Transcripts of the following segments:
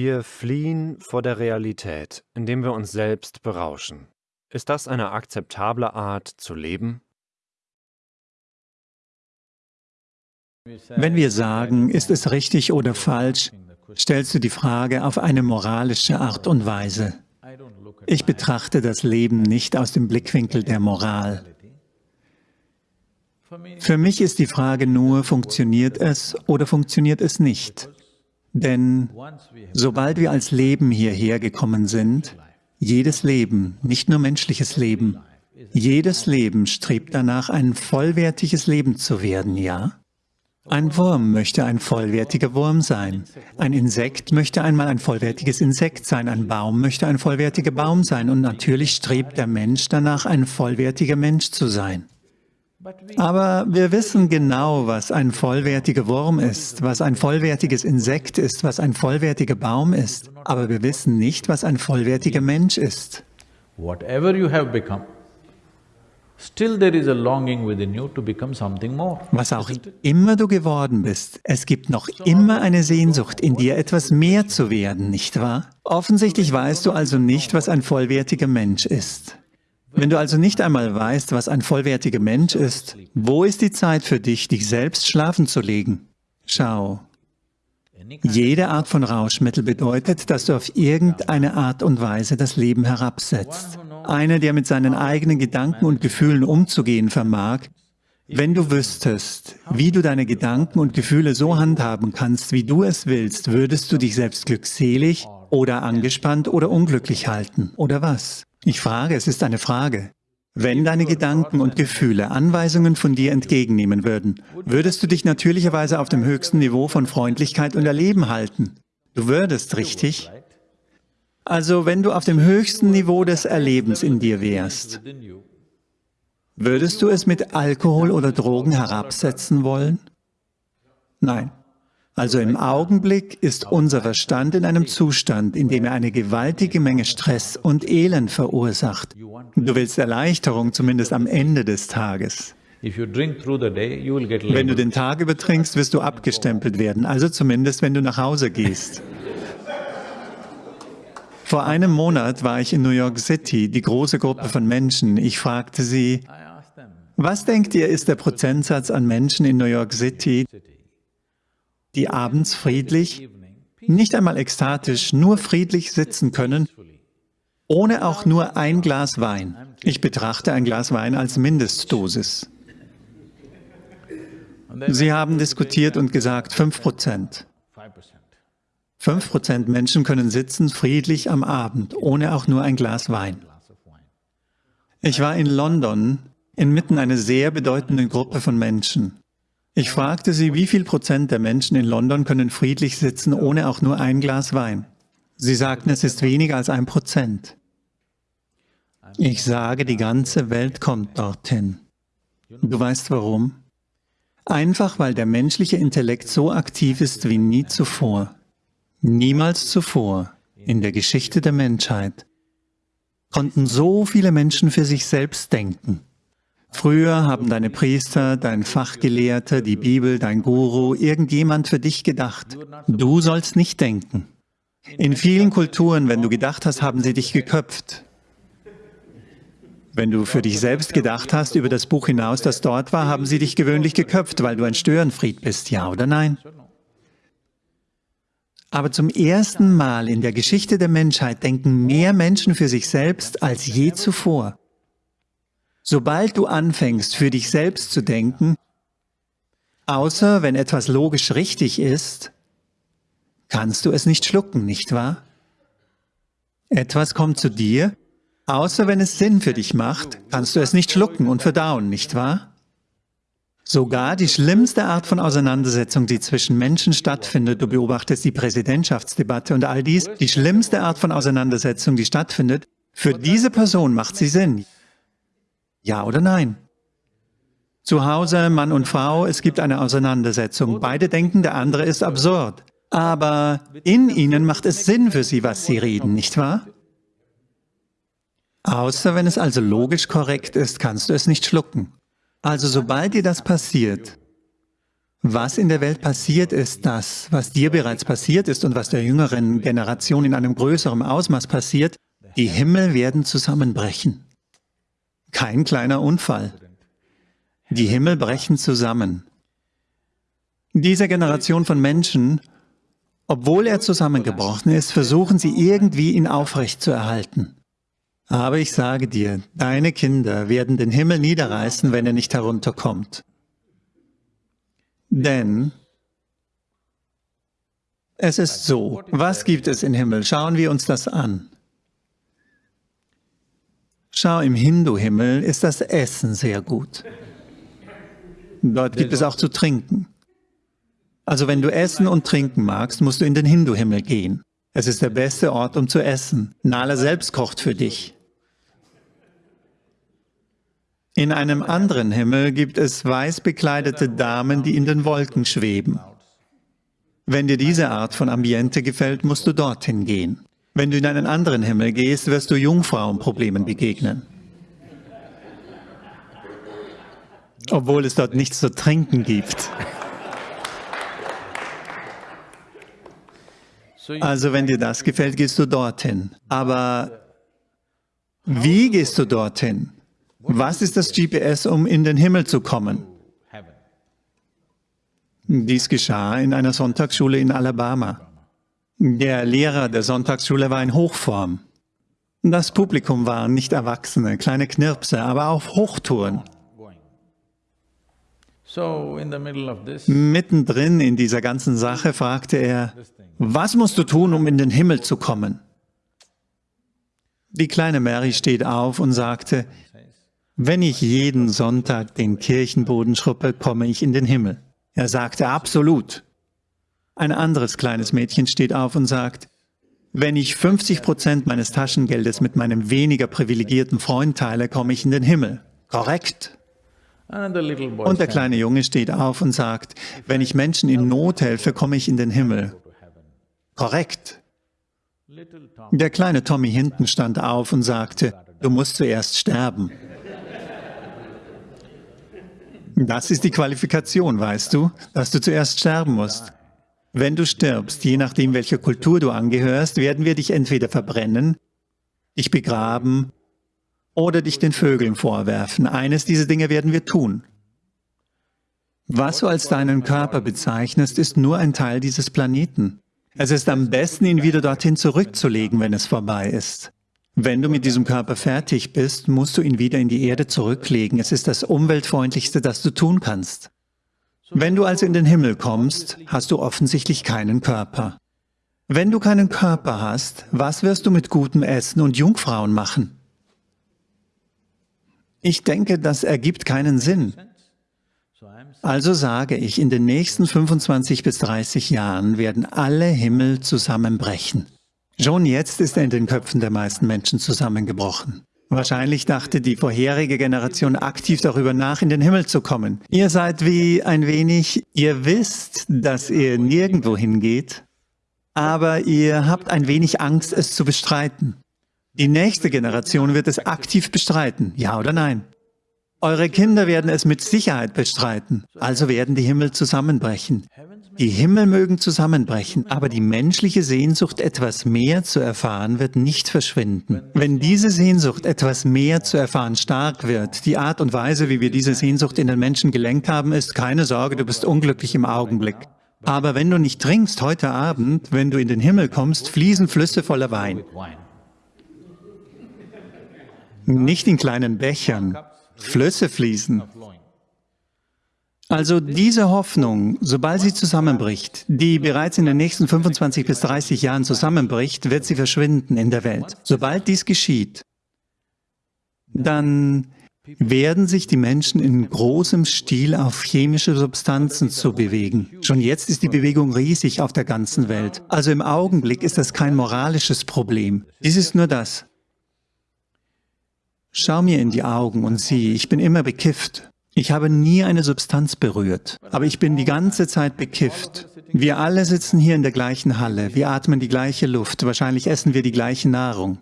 Wir fliehen vor der Realität, indem wir uns selbst berauschen. Ist das eine akzeptable Art zu leben? Wenn wir sagen, ist es richtig oder falsch, stellst du die Frage auf eine moralische Art und Weise. Ich betrachte das Leben nicht aus dem Blickwinkel der Moral. Für mich ist die Frage nur, funktioniert es oder funktioniert es nicht? Denn sobald wir als Leben hierher gekommen sind, jedes Leben, nicht nur menschliches Leben, jedes Leben strebt danach, ein vollwertiges Leben zu werden, ja? Ein Wurm möchte ein vollwertiger Wurm sein. Ein Insekt möchte einmal ein vollwertiges Insekt sein. Ein Baum möchte ein vollwertiger Baum sein. Und natürlich strebt der Mensch danach, ein vollwertiger Mensch zu sein. Aber wir wissen genau, was ein vollwertiger Wurm ist, was ein vollwertiges Insekt ist, was ein vollwertiger Baum ist. Aber wir wissen nicht, was ein vollwertiger Mensch ist. Whatever you have become, still there is a longing within you to become something more. Was auch immer du geworden bist, es gibt noch immer eine Sehnsucht in dir, etwas mehr zu werden, nicht wahr? Offensichtlich weißt du also nicht, was ein vollwertiger Mensch ist. Wenn du also nicht einmal weißt, was ein vollwertiger Mensch ist, wo ist die Zeit für dich, dich selbst schlafen zu legen? Schau, jede Art von Rauschmittel bedeutet, dass du auf irgendeine Art und Weise das Leben herabsetzt. Einer, der mit seinen eigenen Gedanken und Gefühlen umzugehen vermag, wenn du wüsstest, wie du deine Gedanken und Gefühle so handhaben kannst, wie du es willst, würdest du dich selbst glückselig oder angespannt oder unglücklich halten, oder was? Ich frage, es ist eine Frage. Wenn deine Gedanken und Gefühle Anweisungen von dir entgegennehmen würden, würdest du dich natürlicherweise auf dem höchsten Niveau von Freundlichkeit und Erleben halten. Du würdest, richtig? Also wenn du auf dem höchsten Niveau des Erlebens in dir wärst, würdest du es mit Alkohol oder Drogen herabsetzen wollen? Nein. Also im Augenblick ist unser Verstand in einem Zustand, in dem er eine gewaltige Menge Stress und Elend verursacht. Du willst Erleichterung, zumindest am Ende des Tages. Wenn du den Tag übertrinkst, wirst du abgestempelt werden, also zumindest, wenn du nach Hause gehst. Vor einem Monat war ich in New York City, die große Gruppe von Menschen. Ich fragte sie, was denkt ihr, ist der Prozentsatz an Menschen in New York City, die abends friedlich, nicht einmal ekstatisch, nur friedlich sitzen können, ohne auch nur ein Glas Wein. Ich betrachte ein Glas Wein als Mindestdosis. Sie haben diskutiert und gesagt, 5 Prozent. 5 Prozent Menschen können sitzen friedlich am Abend, ohne auch nur ein Glas Wein. Ich war in London, inmitten einer sehr bedeutenden Gruppe von Menschen. Ich fragte sie, wie viel Prozent der Menschen in London können friedlich sitzen, ohne auch nur ein Glas Wein. Sie sagten, es ist weniger als ein Prozent. Ich sage, die ganze Welt kommt dorthin. Du weißt warum? Einfach, weil der menschliche Intellekt so aktiv ist wie nie zuvor. Niemals zuvor in der Geschichte der Menschheit konnten so viele Menschen für sich selbst denken. Früher haben deine Priester, dein Fachgelehrter, die Bibel, dein Guru, irgendjemand für dich gedacht. Du sollst nicht denken. In vielen Kulturen, wenn du gedacht hast, haben sie dich geköpft. Wenn du für dich selbst gedacht hast über das Buch hinaus, das dort war, haben sie dich gewöhnlich geköpft, weil du ein Störenfried bist, ja oder nein? Aber zum ersten Mal in der Geschichte der Menschheit denken mehr Menschen für sich selbst als je zuvor. Sobald du anfängst, für dich selbst zu denken, außer wenn etwas logisch richtig ist, kannst du es nicht schlucken, nicht wahr? Etwas kommt zu dir, außer wenn es Sinn für dich macht, kannst du es nicht schlucken und verdauen, nicht wahr? Sogar die schlimmste Art von Auseinandersetzung, die zwischen Menschen stattfindet, du beobachtest die Präsidentschaftsdebatte und all dies, die schlimmste Art von Auseinandersetzung, die stattfindet, für diese Person macht sie Sinn. Ja oder nein? Zu Hause, Mann und Frau, es gibt eine Auseinandersetzung. Beide denken, der andere ist absurd. Aber in ihnen macht es Sinn für sie, was sie reden, nicht wahr? Außer wenn es also logisch korrekt ist, kannst du es nicht schlucken. Also sobald dir das passiert, Was in der Welt passiert, ist das, was dir bereits passiert ist und was der jüngeren Generation in einem größeren Ausmaß passiert, die Himmel werden zusammenbrechen. Kein kleiner Unfall. Die Himmel brechen zusammen. Diese Generation von Menschen, obwohl er zusammengebrochen ist, versuchen sie irgendwie ihn aufrecht zu erhalten. Aber ich sage dir, deine Kinder werden den Himmel niederreißen, wenn er nicht herunterkommt. Denn es ist so, was gibt es im Himmel? Schauen wir uns das an. Schau, im Hindu-Himmel ist das Essen sehr gut. Dort gibt es auch zu trinken. Also wenn du essen und trinken magst, musst du in den Hindu-Himmel gehen. Es ist der beste Ort, um zu essen. Nala selbst kocht für dich. In einem anderen Himmel gibt es weiß bekleidete Damen, die in den Wolken schweben. Wenn dir diese Art von Ambiente gefällt, musst du dorthin gehen. Wenn du in einen anderen Himmel gehst, wirst du Jungfrauenproblemen begegnen. Obwohl es dort nichts zu trinken gibt. Also wenn dir das gefällt, gehst du dorthin. Aber wie gehst du dorthin? Was ist das GPS, um in den Himmel zu kommen? Dies geschah in einer Sonntagsschule in Alabama. Der Lehrer der Sonntagsschule war in Hochform. Das Publikum waren nicht Erwachsene, kleine Knirpse, aber auf Hochtouren. Mittendrin in dieser ganzen Sache fragte er, was musst du tun, um in den Himmel zu kommen? Die kleine Mary steht auf und sagte, wenn ich jeden Sonntag den Kirchenboden schruppe, komme ich in den Himmel. Er sagte, absolut. Ein anderes kleines Mädchen steht auf und sagt, wenn ich 50 Prozent meines Taschengeldes mit meinem weniger privilegierten Freund teile, komme ich in den Himmel. Korrekt. Und der kleine Junge steht auf und sagt, wenn ich Menschen in Not helfe, komme ich in den Himmel. Korrekt. Der kleine Tommy hinten stand auf und sagte, du musst zuerst sterben. Das ist die Qualifikation, weißt du, dass du zuerst sterben musst. Wenn du stirbst, je nachdem, welcher Kultur du angehörst, werden wir dich entweder verbrennen, dich begraben oder dich den Vögeln vorwerfen. Eines dieser Dinge werden wir tun. Was du als deinen Körper bezeichnest, ist nur ein Teil dieses Planeten. Es ist am besten, ihn wieder dorthin zurückzulegen, wenn es vorbei ist. Wenn du mit diesem Körper fertig bist, musst du ihn wieder in die Erde zurücklegen. Es ist das umweltfreundlichste, das du tun kannst. Wenn du also in den Himmel kommst, hast du offensichtlich keinen Körper. Wenn du keinen Körper hast, was wirst du mit gutem Essen und Jungfrauen machen? Ich denke, das ergibt keinen Sinn. Also sage ich, in den nächsten 25 bis 30 Jahren werden alle Himmel zusammenbrechen. Schon jetzt ist er in den Köpfen der meisten Menschen zusammengebrochen. Wahrscheinlich dachte die vorherige Generation aktiv darüber nach, in den Himmel zu kommen. Ihr seid wie ein wenig, ihr wisst, dass ihr nirgendwo hingeht, aber ihr habt ein wenig Angst, es zu bestreiten. Die nächste Generation wird es aktiv bestreiten, ja oder nein? Eure Kinder werden es mit Sicherheit bestreiten, also werden die Himmel zusammenbrechen. Die Himmel mögen zusammenbrechen, aber die menschliche Sehnsucht, etwas mehr zu erfahren, wird nicht verschwinden. Wenn diese Sehnsucht, etwas mehr zu erfahren, stark wird, die Art und Weise, wie wir diese Sehnsucht in den Menschen gelenkt haben, ist, keine Sorge, du bist unglücklich im Augenblick. Aber wenn du nicht trinkst heute Abend, wenn du in den Himmel kommst, fließen Flüsse voller Wein. Nicht in kleinen Bechern. Flüsse fließen. Also diese Hoffnung, sobald sie zusammenbricht, die bereits in den nächsten 25 bis 30 Jahren zusammenbricht, wird sie verschwinden in der Welt. Sobald dies geschieht, dann werden sich die Menschen in großem Stil auf chemische Substanzen zu bewegen. Schon jetzt ist die Bewegung riesig auf der ganzen Welt. Also im Augenblick ist das kein moralisches Problem. Dies ist nur das. Schau mir in die Augen und sieh, ich bin immer bekifft. Ich habe nie eine Substanz berührt, aber ich bin die ganze Zeit bekifft. Wir alle sitzen hier in der gleichen Halle, wir atmen die gleiche Luft, wahrscheinlich essen wir die gleiche Nahrung.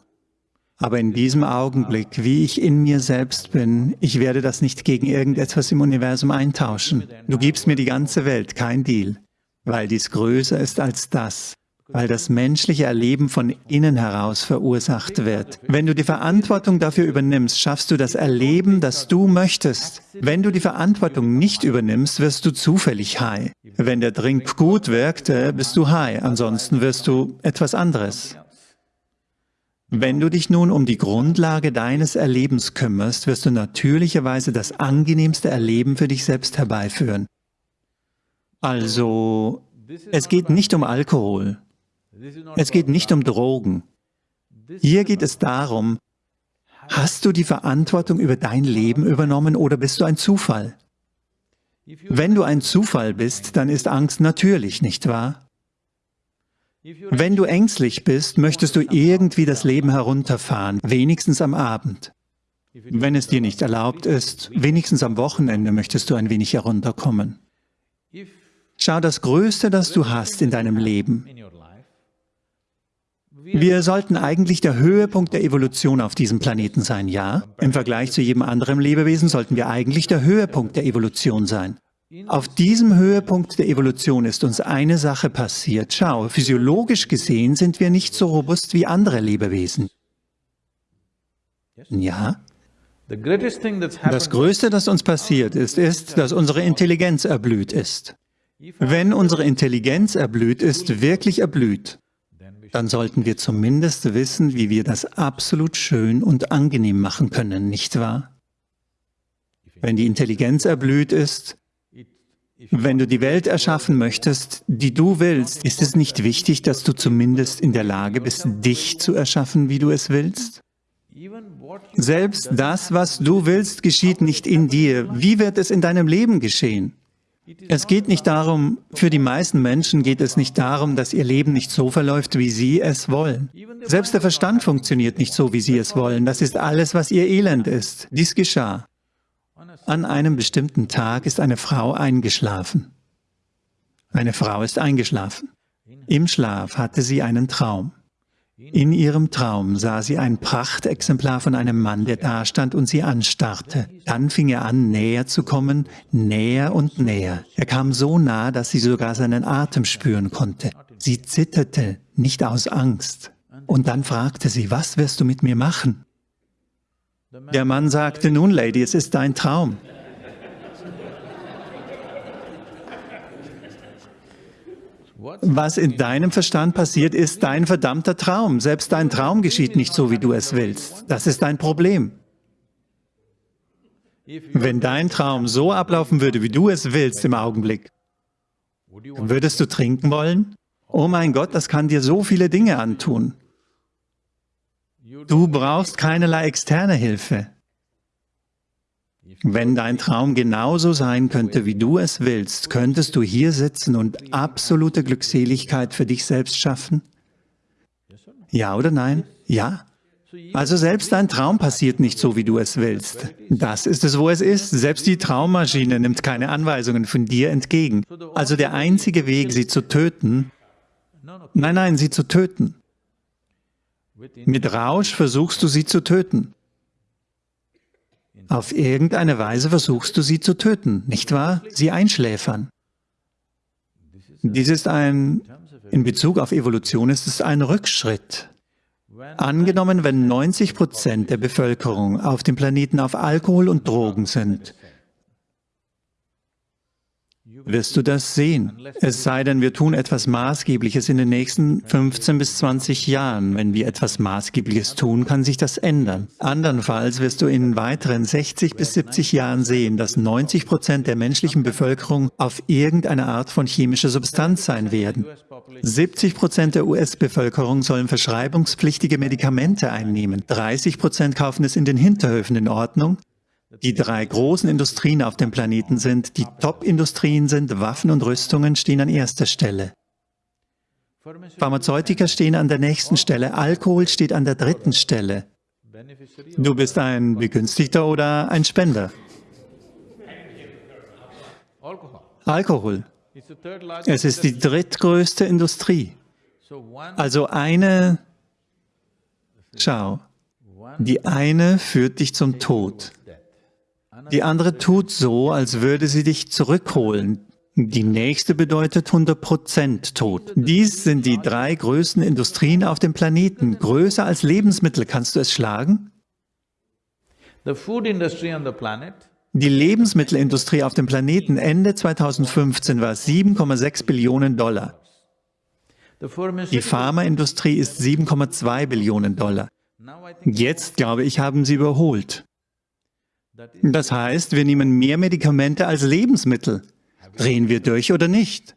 Aber in diesem Augenblick, wie ich in mir selbst bin, ich werde das nicht gegen irgendetwas im Universum eintauschen. Du gibst mir die ganze Welt, kein Deal, weil dies größer ist als das, weil das menschliche Erleben von innen heraus verursacht wird. Wenn du die Verantwortung dafür übernimmst, schaffst du das Erleben, das du möchtest. Wenn du die Verantwortung nicht übernimmst, wirst du zufällig high. Wenn der Drink gut wirkt, bist du high, ansonsten wirst du etwas anderes. Wenn du dich nun um die Grundlage deines Erlebens kümmerst, wirst du natürlicherweise das angenehmste Erleben für dich selbst herbeiführen. Also, es geht nicht um Alkohol, es geht nicht um Drogen. Hier geht es darum, hast du die Verantwortung über dein Leben übernommen oder bist du ein Zufall? Wenn du ein Zufall bist, dann ist Angst natürlich, nicht wahr? Wenn du ängstlich bist, möchtest du irgendwie das Leben herunterfahren, wenigstens am Abend. Wenn es dir nicht erlaubt ist, wenigstens am Wochenende möchtest du ein wenig herunterkommen. Schau, das Größte, das du hast in deinem Leben. Wir sollten eigentlich der Höhepunkt der Evolution auf diesem Planeten sein, ja? Im Vergleich zu jedem anderen Lebewesen sollten wir eigentlich der Höhepunkt der Evolution sein. Auf diesem Höhepunkt der Evolution ist uns eine Sache passiert. Schau, physiologisch gesehen sind wir nicht so robust wie andere Lebewesen. Ja? Das Größte, das uns passiert ist, ist, dass unsere Intelligenz erblüht ist. Wenn unsere Intelligenz erblüht ist, wirklich erblüht, dann sollten wir zumindest wissen, wie wir das absolut schön und angenehm machen können, nicht wahr? Wenn die Intelligenz erblüht ist, wenn du die Welt erschaffen möchtest, die du willst, ist es nicht wichtig, dass du zumindest in der Lage bist, dich zu erschaffen, wie du es willst? Selbst das, was du willst, geschieht nicht in dir. Wie wird es in deinem Leben geschehen? Es geht nicht darum, für die meisten Menschen geht es nicht darum, dass ihr Leben nicht so verläuft, wie sie es wollen. Selbst der Verstand funktioniert nicht so, wie sie es wollen. Das ist alles, was ihr Elend ist. Dies geschah. An einem bestimmten Tag ist eine Frau eingeschlafen. Eine Frau ist eingeschlafen. Im Schlaf hatte sie einen Traum. In ihrem Traum sah sie ein Prachtexemplar von einem Mann, der dastand und sie anstarrte. Dann fing er an, näher zu kommen, näher und näher. Er kam so nah, dass sie sogar seinen Atem spüren konnte. Sie zitterte, nicht aus Angst. Und dann fragte sie, was wirst du mit mir machen? Der Mann sagte, nun, Lady, es ist dein Traum. Was in deinem Verstand passiert, ist dein verdammter Traum. Selbst dein Traum geschieht nicht so, wie du es willst. Das ist dein Problem. Wenn dein Traum so ablaufen würde, wie du es willst im Augenblick, würdest du trinken wollen? Oh mein Gott, das kann dir so viele Dinge antun. Du brauchst keinerlei externe Hilfe. Wenn dein Traum genauso sein könnte, wie du es willst, könntest du hier sitzen und absolute Glückseligkeit für dich selbst schaffen? Ja oder nein? Ja. Also selbst dein Traum passiert nicht so, wie du es willst. Das ist es, wo es ist. Selbst die Traummaschine nimmt keine Anweisungen von dir entgegen. Also der einzige Weg, sie zu töten, nein, nein, sie zu töten, mit Rausch versuchst du sie zu töten. Auf irgendeine Weise versuchst du sie zu töten, nicht wahr? Sie einschläfern. Dies ist ein, in Bezug auf Evolution ist es ein Rückschritt. Angenommen, wenn 90 Prozent der Bevölkerung auf dem Planeten auf Alkohol und Drogen sind, wirst du das sehen. Es sei denn, wir tun etwas Maßgebliches in den nächsten 15 bis 20 Jahren. Wenn wir etwas Maßgebliches tun, kann sich das ändern. Andernfalls wirst du in weiteren 60 bis 70 Jahren sehen, dass 90 Prozent der menschlichen Bevölkerung auf irgendeine Art von chemischer Substanz sein werden. 70 Prozent der US-Bevölkerung sollen verschreibungspflichtige Medikamente einnehmen. 30 Prozent kaufen es in den Hinterhöfen in Ordnung. Die drei großen Industrien auf dem Planeten sind, die Top-Industrien sind, Waffen und Rüstungen stehen an erster Stelle. Pharmazeutika stehen an der nächsten Stelle, Alkohol steht an der dritten Stelle. Du bist ein Begünstigter oder ein Spender? Alkohol. Es ist die drittgrößte Industrie. Also eine, schau, Die eine führt dich zum Tod. Die andere tut so, als würde sie dich zurückholen. Die nächste bedeutet 100% Tod. Dies sind die drei größten Industrien auf dem Planeten. Größer als Lebensmittel. Kannst du es schlagen? Die Lebensmittelindustrie auf dem Planeten Ende 2015 war 7,6 Billionen Dollar. Die Pharmaindustrie ist 7,2 Billionen Dollar. Jetzt, glaube ich, haben sie überholt. Das heißt, wir nehmen mehr Medikamente als Lebensmittel. Drehen wir durch oder nicht?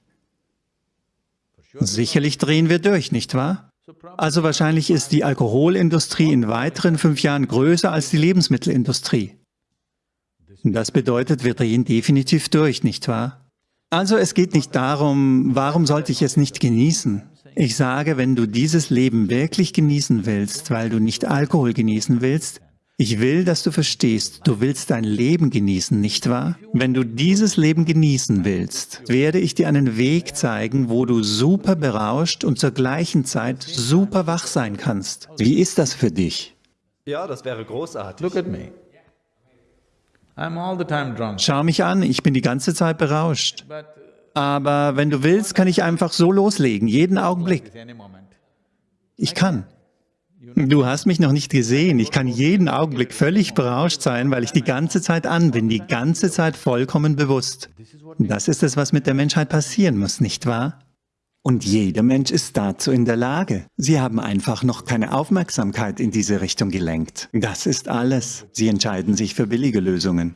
Sicherlich drehen wir durch, nicht wahr? Also wahrscheinlich ist die Alkoholindustrie in weiteren fünf Jahren größer als die Lebensmittelindustrie. Das bedeutet, wir drehen definitiv durch, nicht wahr? Also es geht nicht darum, warum sollte ich es nicht genießen? Ich sage, wenn du dieses Leben wirklich genießen willst, weil du nicht Alkohol genießen willst, ich will, dass du verstehst, du willst dein Leben genießen, nicht wahr? Wenn du dieses Leben genießen willst, werde ich dir einen Weg zeigen, wo du super berauscht und zur gleichen Zeit super wach sein kannst. Wie ist das für dich? Ja, das wäre großartig. look at me. I'm all the time drunk, Schau mich an, ich bin die ganze Zeit berauscht. Aber wenn du willst, kann ich einfach so loslegen, jeden Augenblick. moment. Ich kann. Du hast mich noch nicht gesehen. Ich kann jeden Augenblick völlig berauscht sein, weil ich die ganze Zeit an bin, die ganze Zeit vollkommen bewusst. Das ist es, was mit der Menschheit passieren muss, nicht wahr? Und jeder Mensch ist dazu in der Lage. Sie haben einfach noch keine Aufmerksamkeit in diese Richtung gelenkt. Das ist alles. Sie entscheiden sich für billige Lösungen.